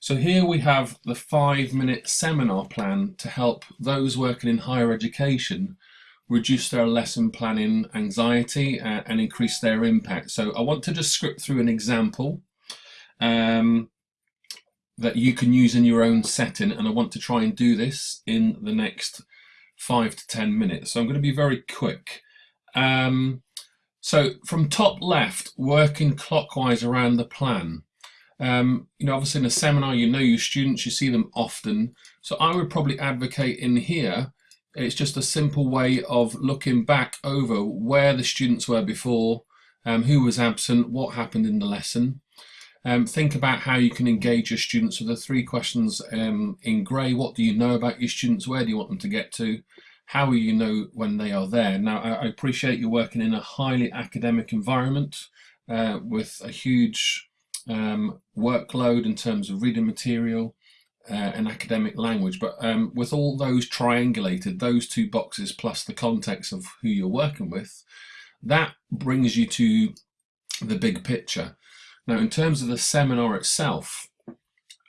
So here we have the five minute seminar plan to help those working in higher education reduce their lesson planning anxiety uh, and increase their impact. So I want to just script through an example um, that you can use in your own setting and I want to try and do this in the next five to 10 minutes. So I'm going to be very quick. Um, so from top left, working clockwise around the plan. Um, you know, obviously in a seminar, you know your students, you see them often. So I would probably advocate in here, it's just a simple way of looking back over where the students were before, um, who was absent, what happened in the lesson. Um, think about how you can engage your students with the three questions um, in grey. What do you know about your students? Where do you want them to get to? How will you know when they are there? Now, I, appreciate you're working in a highly academic environment uh, with a huge um, workload in terms of reading material uh, and academic language. But um, with all those triangulated, those two boxes plus the context of who you're working with, that brings you to the big picture. Now, in terms of the seminar itself,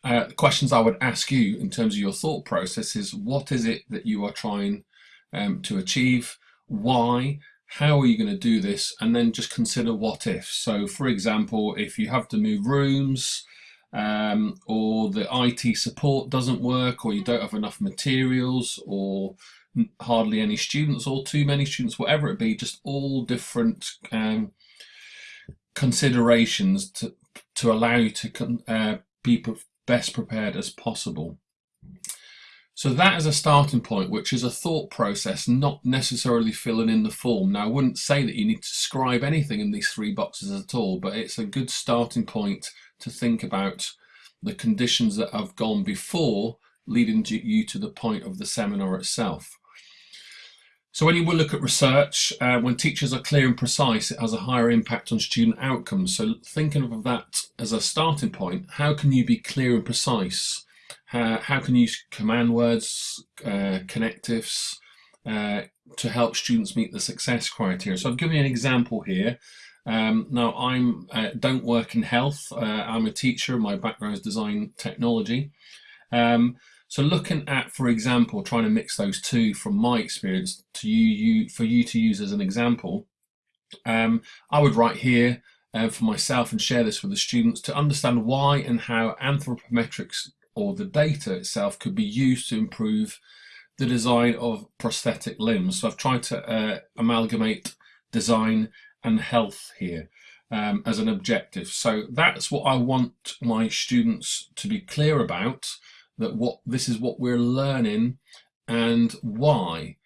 uh, questions I would ask you in terms of your thought process is what is it that you are trying um, to achieve? Why? How are you going to do this? And then just consider what if. So for example if you have to move rooms um, or the IT support doesn't work or you don't have enough materials or hardly any students or too many students whatever it be just all different um, considerations to, to allow you to uh, be best prepared as possible so that is a starting point, which is a thought process, not necessarily filling in the form. Now, I wouldn't say that you need to scribe anything in these three boxes at all, but it's a good starting point to think about the conditions that have gone before leading to you to the point of the seminar itself. So when you will look at research, uh, when teachers are clear and precise, it has a higher impact on student outcomes. So thinking of that as a starting point, how can you be clear and precise? Uh, how can you use command words, uh, connectives uh, to help students meet the success criteria. So I've given you an example here. Um, now I'm uh, don't work in health. Uh, I'm a teacher. My background is design technology. Um, so looking at, for example, trying to mix those two from my experience to you, you for you to use as an example, um, I would write here uh, for myself and share this with the students to understand why and how anthropometrics or the data itself could be used to improve the design of prosthetic limbs. So I've tried to uh, amalgamate design and health here um, as an objective. So that's what I want my students to be clear about, that what this is what we're learning and why.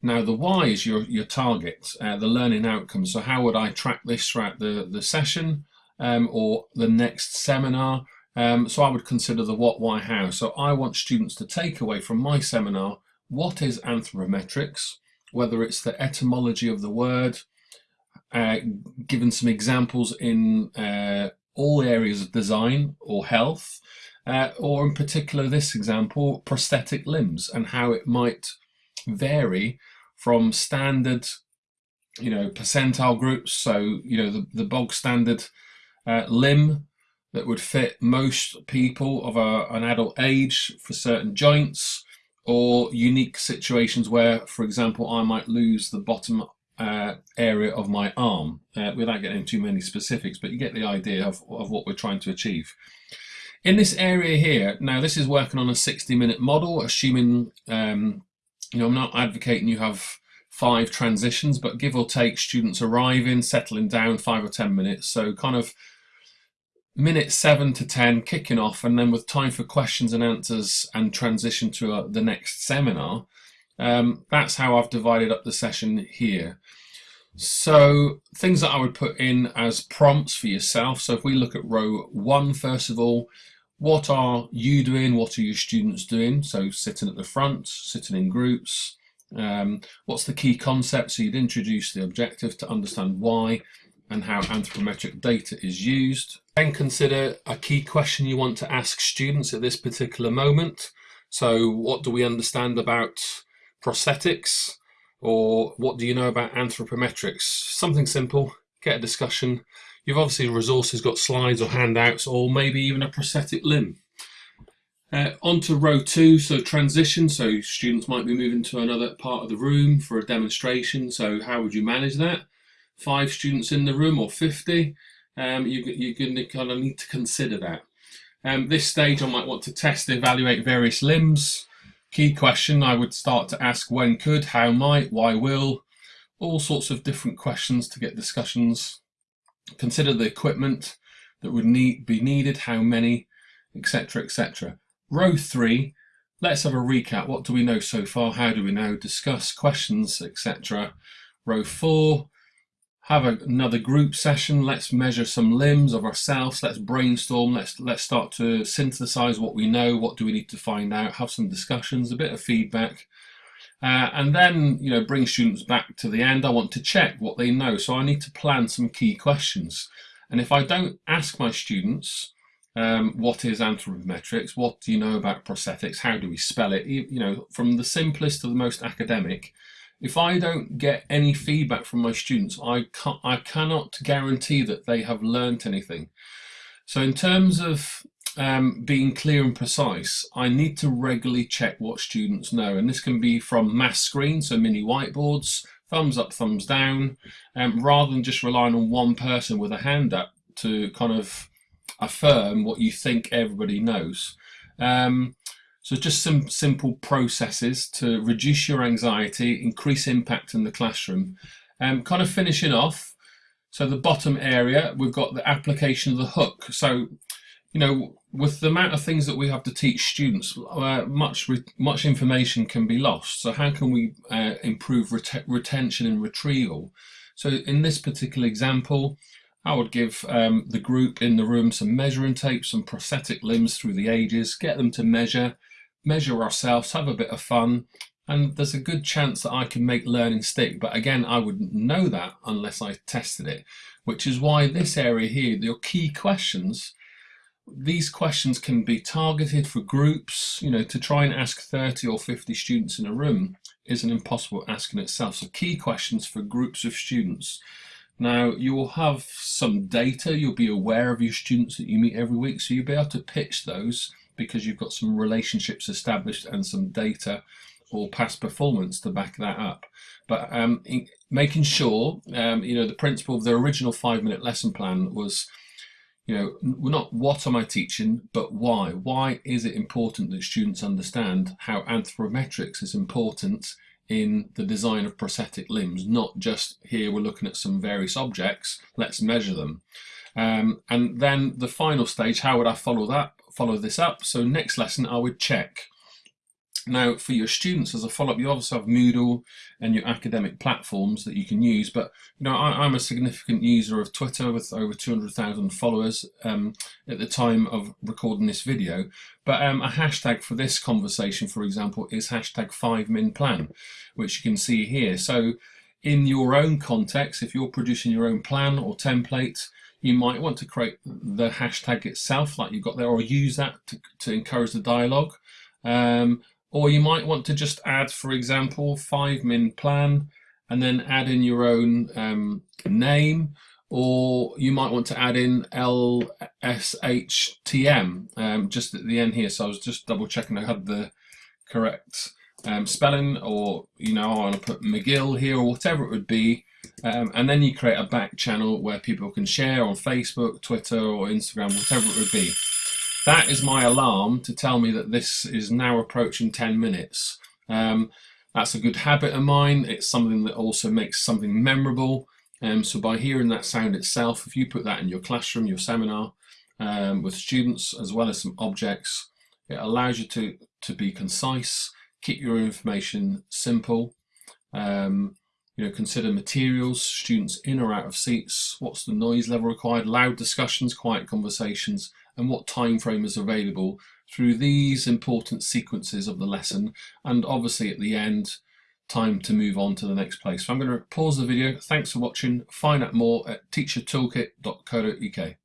Now the why is your, your target, uh, the learning outcome. So how would I track this throughout the, the session um, or the next seminar? Um, so I would consider the what, why, how. So I want students to take away from my seminar what is anthropometrics, whether it's the etymology of the word, uh, given some examples in uh, all areas of design or health, uh, or in particular this example, prosthetic limbs and how it might vary from standard, you know, percentile groups. So, you know, the, the bog standard uh, limb that would fit most people of a, an adult age for certain joints or unique situations where, for example, I might lose the bottom uh, area of my arm uh, without getting too many specifics, but you get the idea of, of what we're trying to achieve. In this area here, now this is working on a 60 minute model, assuming, um, you know, I'm not advocating you have five transitions, but give or take students arriving, settling down five or 10 minutes. So kind of minute 7 to 10 kicking off and then with time for questions and answers and transition to uh, the next seminar um, that's how I've divided up the session here. So things that I would put in as prompts for yourself. So if we look at row one, first of all what are you doing? What are your students doing? So sitting at the front sitting in groups um, what's the key concept so you'd introduce the objective to understand why and how anthropometric data is used. Then consider a key question you want to ask students at this particular moment. So what do we understand about prosthetics or what do you know about anthropometrics? Something simple, get a discussion. You've obviously resources got slides or handouts or maybe even a prosthetic limb. Uh, on to row two, so transition. So students might be moving to another part of the room for a demonstration. So how would you manage that? Five students in the room or 50? Um, you, you're going to kind of need to consider that. Um, this stage I might want to test and evaluate various limbs. Key question I would start to ask when could, how might, why will, all sorts of different questions to get discussions. Consider the equipment that would need be needed, how many, etc, etc. Row three, let's have a recap. What do we know so far? How do we know? Discuss questions, etc. Row four, have a, another group session. Let's measure some limbs of ourselves. Let's brainstorm. Let's let's start to synthesize what we know. What do we need to find out? Have some discussions, a bit of feedback. Uh, and then, you know, bring students back to the end. I want to check what they know. So I need to plan some key questions. And if I don't ask my students, um, what is anthropometrics? What do you know about prosthetics? How do we spell it? You, you know, from the simplest to the most academic. If I don't get any feedback from my students, I can't, I cannot guarantee that they have learnt anything. So in terms of um, being clear and precise, I need to regularly check what students know. And this can be from mass screens, so mini whiteboards, thumbs up, thumbs down, um, rather than just relying on one person with a hand up to kind of affirm what you think everybody knows. Um, so just some simple processes to reduce your anxiety, increase impact in the classroom. Um, kind of finishing off, so the bottom area, we've got the application of the hook. So, you know, with the amount of things that we have to teach students, uh, much much information can be lost. So how can we uh, improve ret retention and retrieval? So in this particular example, I would give um, the group in the room some measuring tape, some prosthetic limbs through the ages, get them to measure, measure ourselves, have a bit of fun, and there's a good chance that I can make learning stick. But again, I wouldn't know that unless I tested it, which is why this area here, your key questions, these questions can be targeted for groups, you know, to try and ask 30 or 50 students in a room is an impossible ask in itself. So key questions for groups of students. Now you will have some data, you'll be aware of your students that you meet every week, so you'll be able to pitch those because you've got some relationships established and some data or past performance to back that up. But um, making sure, um, you know, the principle of the original five minute lesson plan was, you know, not what am I teaching, but why? Why is it important that students understand how anthropometrics is important in the design of prosthetic limbs, not just here we're looking at some various objects, let's measure them. Um, and then the final stage, how would I follow that? Follow this up. So next lesson, I would check now, for your students as a follow-up, you obviously have Moodle and your academic platforms that you can use, but you know, I, am a significant user of Twitter with over 200,000 followers um, at the time of recording this video. But um, a hashtag for this conversation, for example, is hashtag 5minplan, which you can see here. So in your own context, if you're producing your own plan or template, you might want to create the hashtag itself like you've got there or use that to, to encourage the dialogue. Um, or you might want to just add, for example, five min plan and then add in your own um, name or you might want to add in LSHTM um, just at the end here. So I was just double checking I had the correct um, spelling or, you know, I want to put McGill here or whatever it would be. Um, and then you create a back channel where people can share on Facebook, Twitter or Instagram, whatever it would be. That is my alarm to tell me that this is now approaching 10 minutes. Um, that's a good habit of mine. It's something that also makes something memorable. Um, so by hearing that sound itself, if you put that in your classroom, your seminar, um, with students as well as some objects, it allows you to, to be concise, keep your information simple, um, you know, consider materials, students in or out of seats, what's the noise level required, loud discussions, quiet conversations, and what time frame is available through these important sequences of the lesson and obviously at the end time to move on to the next place. So I'm going to pause the video. Thanks for watching. Find out more at teachertoolkit.co.uk.